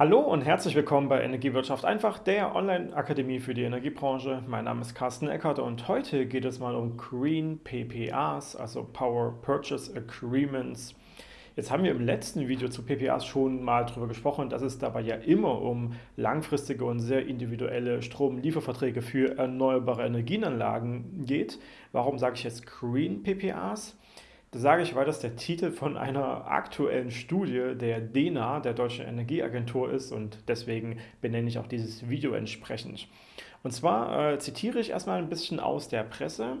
Hallo und herzlich willkommen bei Energiewirtschaft einfach, der Online-Akademie für die Energiebranche. Mein Name ist Carsten Eckert und heute geht es mal um Green PPAs, also Power Purchase Agreements. Jetzt haben wir im letzten Video zu PPAs schon mal darüber gesprochen, dass es dabei ja immer um langfristige und sehr individuelle Stromlieferverträge für erneuerbare Energienanlagen geht. Warum sage ich jetzt Green PPAs? Das sage ich, weil das der Titel von einer aktuellen Studie der DENA, der Deutschen Energieagentur ist und deswegen benenne ich auch dieses Video entsprechend. Und zwar äh, zitiere ich erstmal ein bisschen aus der Presse.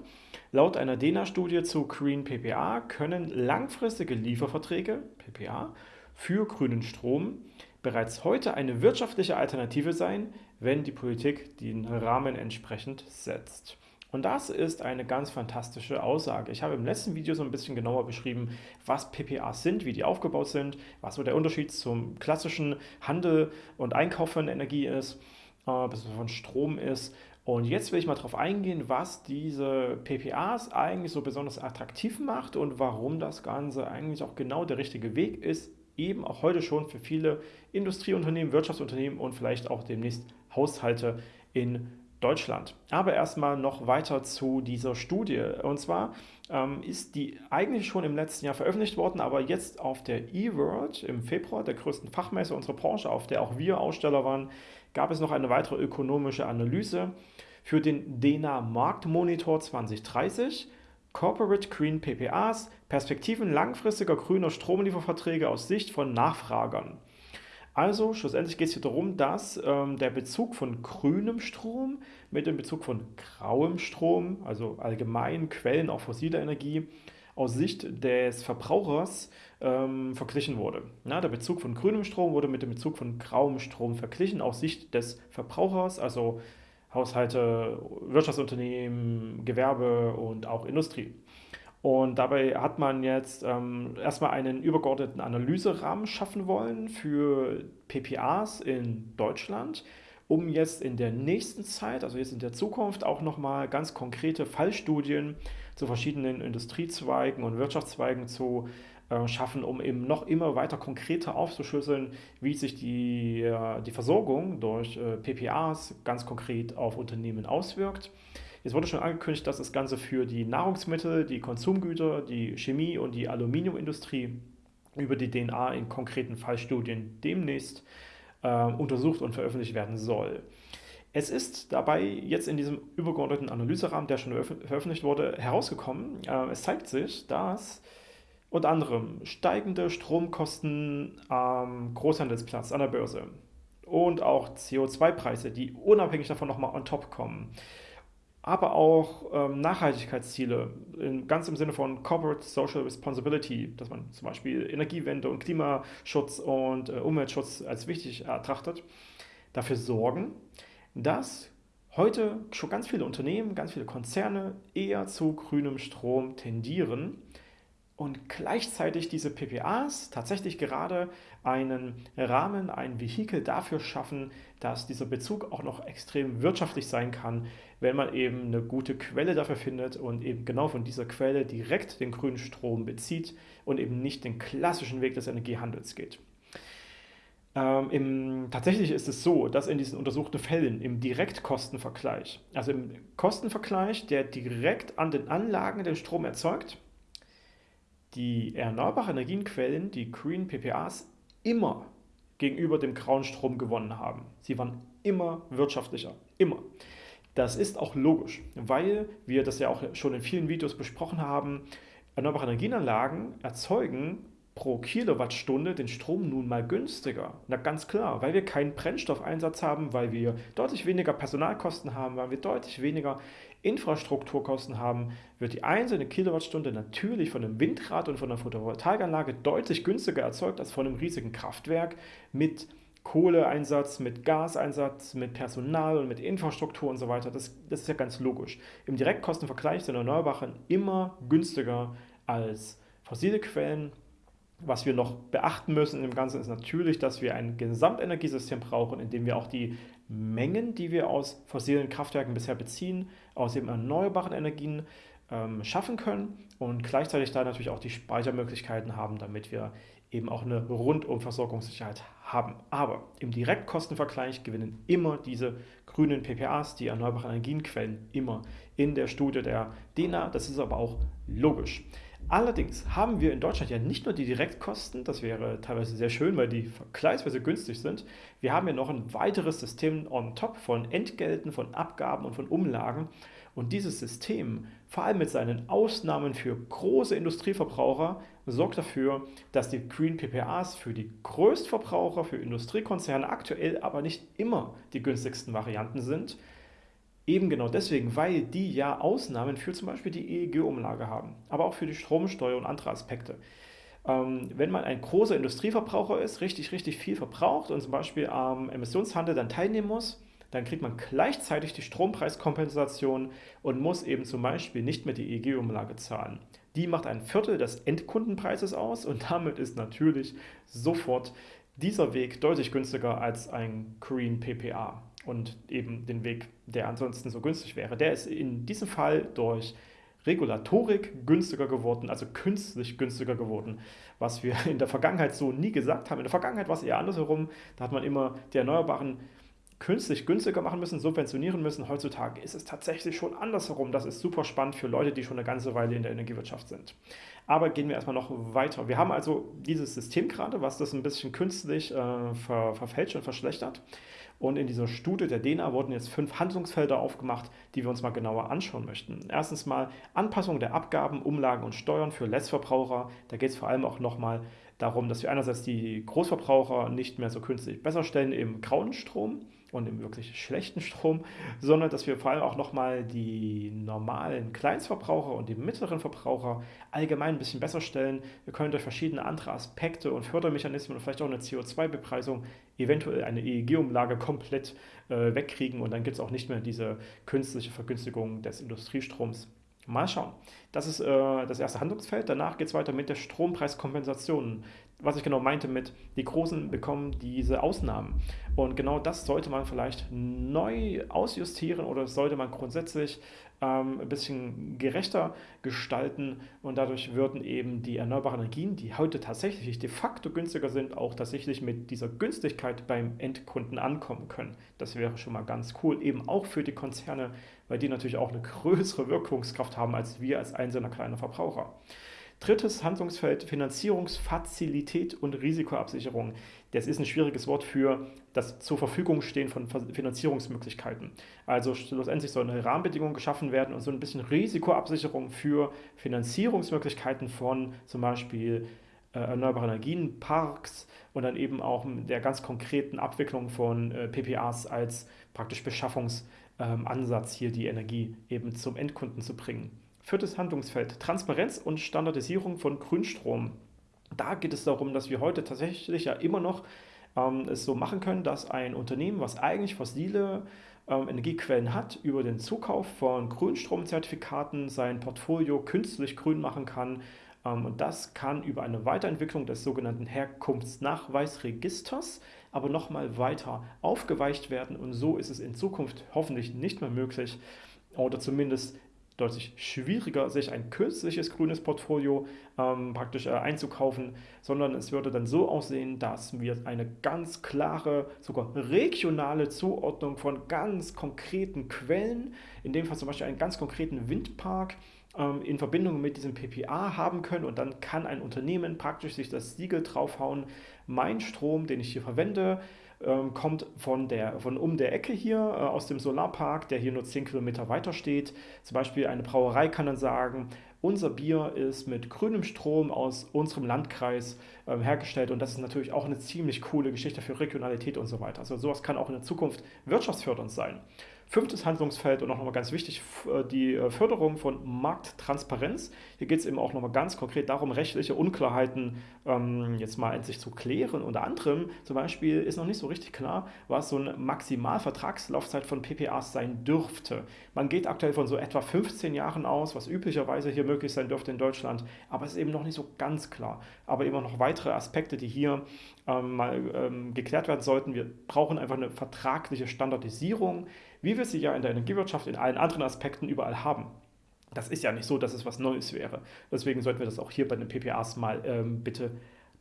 Laut einer DENA-Studie zu Green PPA können langfristige Lieferverträge, PPA, für grünen Strom bereits heute eine wirtschaftliche Alternative sein, wenn die Politik den Rahmen entsprechend setzt. Und das ist eine ganz fantastische Aussage. Ich habe im letzten Video so ein bisschen genauer beschrieben, was PPAs sind, wie die aufgebaut sind, was so der Unterschied zum klassischen Handel und Einkauf von Energie ist, äh, von Strom ist. Und jetzt will ich mal darauf eingehen, was diese PPAs eigentlich so besonders attraktiv macht und warum das Ganze eigentlich auch genau der richtige Weg ist, eben auch heute schon für viele Industrieunternehmen, Wirtschaftsunternehmen und vielleicht auch demnächst Haushalte in Deutschland. Aber erstmal noch weiter zu dieser Studie. Und zwar ähm, ist die eigentlich schon im letzten Jahr veröffentlicht worden, aber jetzt auf der eWorld im Februar, der größten Fachmesse unserer Branche, auf der auch wir Aussteller waren, gab es noch eine weitere ökonomische Analyse für den DENA Marktmonitor 2030. Corporate Green PPAs, Perspektiven langfristiger grüner Stromlieferverträge aus Sicht von Nachfragern. Also schlussendlich geht es hier darum, dass ähm, der Bezug von grünem Strom mit dem Bezug von grauem Strom, also allgemein Quellen auch fossiler Energie, aus Sicht des Verbrauchers ähm, verglichen wurde. Ja, der Bezug von grünem Strom wurde mit dem Bezug von grauem Strom verglichen aus Sicht des Verbrauchers, also Haushalte, Wirtschaftsunternehmen, Gewerbe und auch Industrie. Und dabei hat man jetzt ähm, erstmal einen übergeordneten Analyserahmen schaffen wollen für PPAs in Deutschland, um jetzt in der nächsten Zeit, also jetzt in der Zukunft, auch nochmal ganz konkrete Fallstudien zu verschiedenen Industriezweigen und Wirtschaftszweigen zu äh, schaffen, um eben noch immer weiter konkreter aufzuschlüsseln, wie sich die, äh, die Versorgung durch äh, PPAs ganz konkret auf Unternehmen auswirkt. Jetzt wurde schon angekündigt, dass das Ganze für die Nahrungsmittel, die Konsumgüter, die Chemie und die Aluminiumindustrie über die DNA in konkreten Fallstudien demnächst äh, untersucht und veröffentlicht werden soll. Es ist dabei jetzt in diesem übergeordneten Analyserahmen, der schon veröffentlicht wurde, herausgekommen, äh, es zeigt sich, dass unter anderem steigende Stromkosten am Großhandelsplatz an der Börse und auch CO2-Preise, die unabhängig davon nochmal on top kommen, aber auch ähm, Nachhaltigkeitsziele, in, ganz im Sinne von Corporate Social Responsibility, dass man zum Beispiel Energiewende und Klimaschutz und äh, Umweltschutz als wichtig ertrachtet, dafür sorgen, dass heute schon ganz viele Unternehmen, ganz viele Konzerne eher zu grünem Strom tendieren und gleichzeitig diese PPAs tatsächlich gerade einen Rahmen, ein Vehikel dafür schaffen, dass dieser Bezug auch noch extrem wirtschaftlich sein kann, wenn man eben eine gute Quelle dafür findet und eben genau von dieser Quelle direkt den grünen Strom bezieht und eben nicht den klassischen Weg des Energiehandels geht. Ähm, im, tatsächlich ist es so, dass in diesen untersuchten Fällen im Direktkostenvergleich, also im Kostenvergleich, der direkt an den Anlagen den Strom erzeugt, die erneuerbaren Energienquellen, die Green PPAs, immer gegenüber dem grauen Strom gewonnen haben. Sie waren immer wirtschaftlicher, immer. Das ist auch logisch, weil wir das ja auch schon in vielen Videos besprochen haben, erneuerbare Energienanlagen erzeugen pro Kilowattstunde den Strom nun mal günstiger. Na ganz klar, weil wir keinen Brennstoffeinsatz haben, weil wir deutlich weniger Personalkosten haben, weil wir deutlich weniger Infrastrukturkosten haben, wird die einzelne Kilowattstunde natürlich von einem Windrad und von einer Photovoltaikanlage deutlich günstiger erzeugt als von einem riesigen Kraftwerk mit Kohleeinsatz, mit Gaseinsatz, mit Personal und mit Infrastruktur und so weiter. Das, das ist ja ganz logisch. Im Direktkostenvergleich sind Erneuerbaren immer günstiger als fossile Quellen was wir noch beachten müssen im Ganzen ist natürlich, dass wir ein Gesamtenergiesystem brauchen, in dem wir auch die Mengen, die wir aus fossilen Kraftwerken bisher beziehen, aus eben erneuerbaren Energien ähm, schaffen können und gleichzeitig da natürlich auch die Speichermöglichkeiten haben, damit wir eben auch eine Rundumversorgungssicherheit haben. Aber im Direktkostenvergleich gewinnen immer diese grünen PPAs, die erneuerbaren Energienquellen, immer in der Studie der DENA. Das ist aber auch logisch. Allerdings haben wir in Deutschland ja nicht nur die Direktkosten, das wäre teilweise sehr schön, weil die vergleichsweise günstig sind. Wir haben ja noch ein weiteres System on top von Entgelten, von Abgaben und von Umlagen. Und dieses System, vor allem mit seinen Ausnahmen für große Industrieverbraucher, sorgt dafür, dass die Green PPAs für die Größtverbraucher, für Industriekonzerne aktuell aber nicht immer die günstigsten Varianten sind. Eben genau deswegen, weil die ja Ausnahmen für zum Beispiel die EEG-Umlage haben, aber auch für die Stromsteuer und andere Aspekte. Ähm, wenn man ein großer Industrieverbraucher ist, richtig, richtig viel verbraucht und zum Beispiel am Emissionshandel dann teilnehmen muss, dann kriegt man gleichzeitig die Strompreiskompensation und muss eben zum Beispiel nicht mehr die EEG-Umlage zahlen. Die macht ein Viertel des Endkundenpreises aus und damit ist natürlich sofort dieser Weg deutlich günstiger als ein Green PPA und eben den Weg, der ansonsten so günstig wäre. Der ist in diesem Fall durch Regulatorik günstiger geworden, also künstlich günstiger geworden, was wir in der Vergangenheit so nie gesagt haben. In der Vergangenheit war es eher andersherum, da hat man immer die Erneuerbaren künstlich günstiger machen müssen, subventionieren müssen. Heutzutage ist es tatsächlich schon andersherum. Das ist super spannend für Leute, die schon eine ganze Weile in der Energiewirtschaft sind. Aber gehen wir erstmal noch weiter. Wir haben also dieses System gerade, was das ein bisschen künstlich äh, ver verfälscht und verschlechtert. Und in dieser Studie der DENA wurden jetzt fünf Handlungsfelder aufgemacht, die wir uns mal genauer anschauen möchten. Erstens mal Anpassung der Abgaben, Umlagen und Steuern für Letztverbraucher. Da geht es vor allem auch nochmal darum, dass wir einerseits die Großverbraucher nicht mehr so künstlich besser stellen im grauen Strom und im wirklich schlechten Strom, sondern dass wir vor allem auch nochmal die normalen Kleinstverbraucher und die mittleren Verbraucher allgemein ein bisschen besser stellen. Wir können durch verschiedene andere Aspekte und Fördermechanismen und vielleicht auch eine CO2-Bepreisung eventuell eine EEG-Umlage komplett äh, wegkriegen und dann gibt es auch nicht mehr diese künstliche Vergünstigung des Industriestroms. Mal schauen. Das ist äh, das erste Handlungsfeld. Danach geht es weiter mit der Strompreiskompensation was ich genau meinte mit, die Großen bekommen diese Ausnahmen. Und genau das sollte man vielleicht neu ausjustieren oder sollte man grundsätzlich ähm, ein bisschen gerechter gestalten und dadurch würden eben die erneuerbaren Energien, die heute tatsächlich de facto günstiger sind, auch tatsächlich mit dieser Günstigkeit beim Endkunden ankommen können. Das wäre schon mal ganz cool, eben auch für die Konzerne, weil die natürlich auch eine größere Wirkungskraft haben als wir als einzelner kleiner Verbraucher. Drittes Handlungsfeld, Finanzierungsfazilität und Risikoabsicherung. Das ist ein schwieriges Wort für das zur Verfügung stehen von Finanzierungsmöglichkeiten. Also schlussendlich sollen Rahmenbedingungen geschaffen werden und so ein bisschen Risikoabsicherung für Finanzierungsmöglichkeiten von zum Beispiel äh, erneuerbaren Energien, Parks und dann eben auch der ganz konkreten Abwicklung von äh, PPAs als praktisch Beschaffungsansatz, hier die Energie eben zum Endkunden zu bringen. Viertes Handlungsfeld, Transparenz und Standardisierung von Grünstrom. Da geht es darum, dass wir heute tatsächlich ja immer noch ähm, es so machen können, dass ein Unternehmen, was eigentlich fossile ähm, Energiequellen hat, über den Zukauf von Grünstromzertifikaten sein Portfolio künstlich grün machen kann. Ähm, und das kann über eine Weiterentwicklung des sogenannten Herkunftsnachweisregisters aber nochmal weiter aufgeweicht werden. Und so ist es in Zukunft hoffentlich nicht mehr möglich oder zumindest deutlich schwieriger, sich ein künstliches grünes Portfolio ähm, praktisch äh, einzukaufen, sondern es würde dann so aussehen, dass wir eine ganz klare, sogar regionale Zuordnung von ganz konkreten Quellen, in dem Fall zum Beispiel einen ganz konkreten Windpark, ähm, in Verbindung mit diesem PPA haben können. Und dann kann ein Unternehmen praktisch sich das Siegel draufhauen, mein Strom, den ich hier verwende, ähm, kommt von, der, von um der Ecke hier äh, aus dem Solarpark, der hier nur 10 Kilometer weiter steht. Zum Beispiel eine Brauerei kann dann sagen, unser Bier ist mit grünem Strom aus unserem Landkreis ähm, hergestellt und das ist natürlich auch eine ziemlich coole Geschichte für Regionalität und so weiter. Also sowas kann auch in der Zukunft wirtschaftsfördernd sein. Fünftes Handlungsfeld und auch nochmal ganz wichtig, äh, die äh, Förderung von Markttransparenz. Hier geht es eben auch nochmal ganz konkret darum, rechtliche Unklarheiten ähm, jetzt mal endlich zu klären. Unter anderem zum Beispiel ist noch nicht so richtig klar, was so eine Maximalvertragslaufzeit von PPAs sein dürfte. Man geht aktuell von so etwa 15 Jahren aus, was üblicherweise hier möglich sein dürfte in Deutschland, aber es ist eben noch nicht so ganz klar. Aber immer noch weitere Aspekte, die hier ähm, mal ähm, geklärt werden sollten. Wir brauchen einfach eine vertragliche Standardisierung wie wir sie ja in der Energiewirtschaft in allen anderen Aspekten überall haben. Das ist ja nicht so, dass es was Neues wäre. Deswegen sollten wir das auch hier bei den PPAs mal ähm, bitte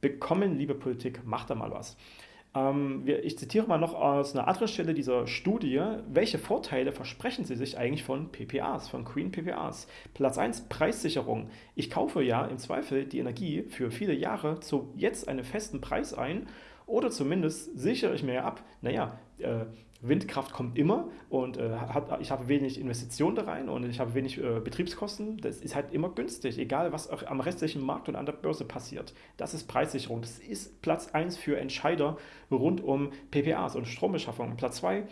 bekommen. Liebe Politik, macht da mal was. Ähm, ich zitiere mal noch aus einer anderen Stelle dieser Studie, welche Vorteile versprechen Sie sich eigentlich von PPAs, von Green PPAs? Platz 1, Preissicherung. Ich kaufe ja im Zweifel die Energie für viele Jahre zu jetzt einen festen Preis ein oder zumindest sichere ich mir ab, naja, äh, Windkraft kommt immer und äh, hat, ich habe wenig Investitionen da rein und ich habe wenig äh, Betriebskosten. Das ist halt immer günstig, egal was auch am restlichen Markt und an der Börse passiert. Das ist Preissicherung. Das ist Platz 1 für Entscheider rund um PPAs und Strombeschaffung. Platz 2,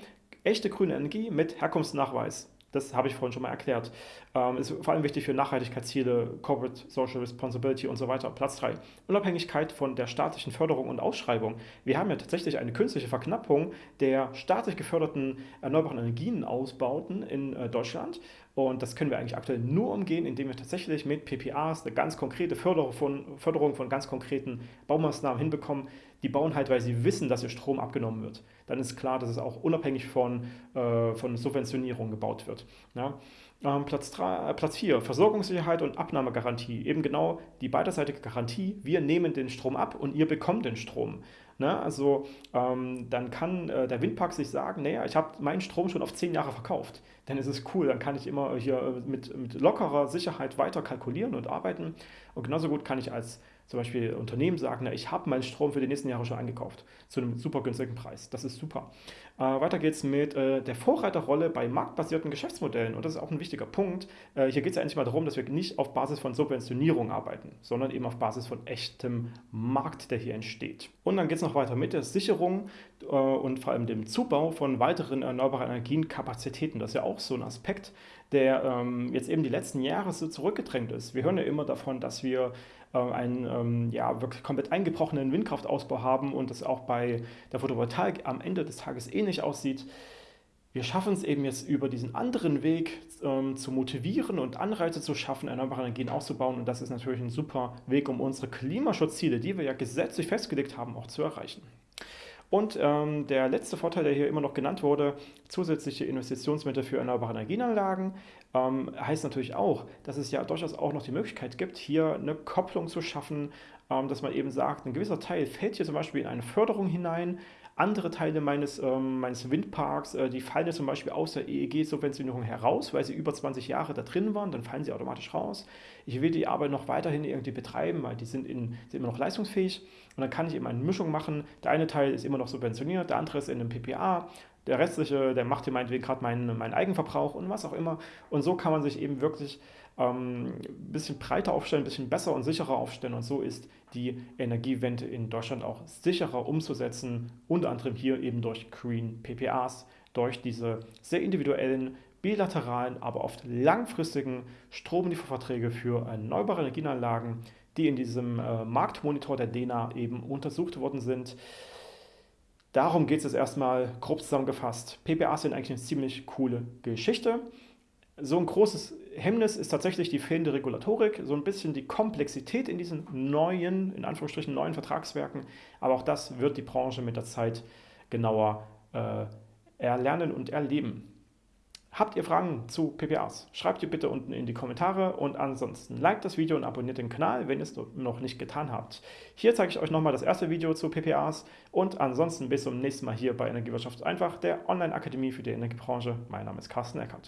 echte grüne Energie mit Herkunftsnachweis. Das habe ich vorhin schon mal erklärt. Ähm, ist vor allem wichtig für Nachhaltigkeitsziele, Corporate Social Responsibility und so weiter. Platz 3. Unabhängigkeit von der staatlichen Förderung und Ausschreibung. Wir haben ja tatsächlich eine künstliche Verknappung der staatlich geförderten erneuerbaren Energienausbauten in äh, Deutschland. Und das können wir eigentlich aktuell nur umgehen, indem wir tatsächlich mit PPAs eine ganz konkrete Förderung von, Förderung von ganz konkreten Baumaßnahmen hinbekommen. Die bauen halt, weil sie wissen, dass ihr Strom abgenommen wird. Dann ist klar, dass es auch unabhängig von, äh, von Subventionierung gebaut wird. Ja? Ähm, Platz, 3, äh, Platz 4, Versorgungssicherheit und Abnahmegarantie. Eben genau die beiderseitige Garantie, wir nehmen den Strom ab und ihr bekommt den Strom. Ne? Also ähm, dann kann äh, der Windpark sich sagen, naja, ich habe meinen Strom schon auf 10 Jahre verkauft. Dann ist es cool, dann kann ich immer hier äh, mit, mit lockerer Sicherheit weiter kalkulieren und arbeiten. Und genauso gut kann ich als zum Beispiel Unternehmen sagen, na, ich habe meinen Strom für die nächsten Jahre schon eingekauft, zu einem super günstigen Preis. Das ist super. Äh, weiter geht es mit äh, der Vorreiterrolle bei marktbasierten Geschäftsmodellen. Und das ist auch ein wichtiger Punkt. Äh, hier geht es ja eigentlich mal darum, dass wir nicht auf Basis von Subventionierung arbeiten, sondern eben auf Basis von echtem Markt, der hier entsteht. Und dann geht es noch weiter mit der Sicherung äh, und vor allem dem Zubau von weiteren erneuerbaren Energienkapazitäten. Das ist ja auch so ein Aspekt, der ähm, jetzt eben die letzten Jahre so zurückgedrängt ist. Wir hören ja immer davon, dass wir äh, einen ähm, ja, wirklich komplett eingebrochenen Windkraftausbau haben und das auch bei der Photovoltaik am Ende des Tages ähnlich aussieht. Wir schaffen es eben jetzt über diesen anderen Weg ähm, zu motivieren und Anreize zu schaffen, erneuerbare Energien auszubauen. Und das ist natürlich ein super Weg, um unsere Klimaschutzziele, die wir ja gesetzlich festgelegt haben, auch zu erreichen. Und ähm, der letzte Vorteil, der hier immer noch genannt wurde, zusätzliche Investitionsmittel für erneuerbare Energienanlagen, ähm, heißt natürlich auch, dass es ja durchaus auch noch die Möglichkeit gibt, hier eine Kopplung zu schaffen, ähm, dass man eben sagt, ein gewisser Teil fällt hier zum Beispiel in eine Förderung hinein, andere Teile meines, ähm, meines Windparks, äh, die fallen ja zum Beispiel aus der EEG-Subventionierung heraus, weil sie über 20 Jahre da drin waren, dann fallen sie automatisch raus. Ich will die aber noch weiterhin irgendwie betreiben, weil die sind, in, sind immer noch leistungsfähig und dann kann ich eben eine Mischung machen. Der eine Teil ist immer noch subventioniert, der andere ist in einem PPA, der restliche, der macht hier meinetwegen gerade meinen, meinen Eigenverbrauch und was auch immer. Und so kann man sich eben wirklich ähm, ein bisschen breiter aufstellen, ein bisschen besser und sicherer aufstellen. Und so ist die Energiewende in Deutschland auch sicherer umzusetzen, unter anderem hier eben durch Green PPAs, durch diese sehr individuellen, bilateralen, aber oft langfristigen Stromlieferverträge für erneuerbare Energieanlagen, die in diesem äh, Marktmonitor der DENA eben untersucht worden sind. Darum geht es jetzt erstmal grob zusammengefasst. PPAs sind eigentlich eine ziemlich coole Geschichte. So ein großes Hemmnis ist tatsächlich die fehlende Regulatorik, so ein bisschen die Komplexität in diesen neuen, in Anführungsstrichen neuen Vertragswerken. Aber auch das wird die Branche mit der Zeit genauer äh, erlernen und erleben. Habt ihr Fragen zu PPAs? Schreibt die bitte unten in die Kommentare und ansonsten liked das Video und abonniert den Kanal, wenn ihr es noch nicht getan habt. Hier zeige ich euch nochmal das erste Video zu PPAs und ansonsten bis zum nächsten Mal hier bei Energiewirtschaft einfach, der Online-Akademie für die Energiebranche. Mein Name ist Carsten Eckert.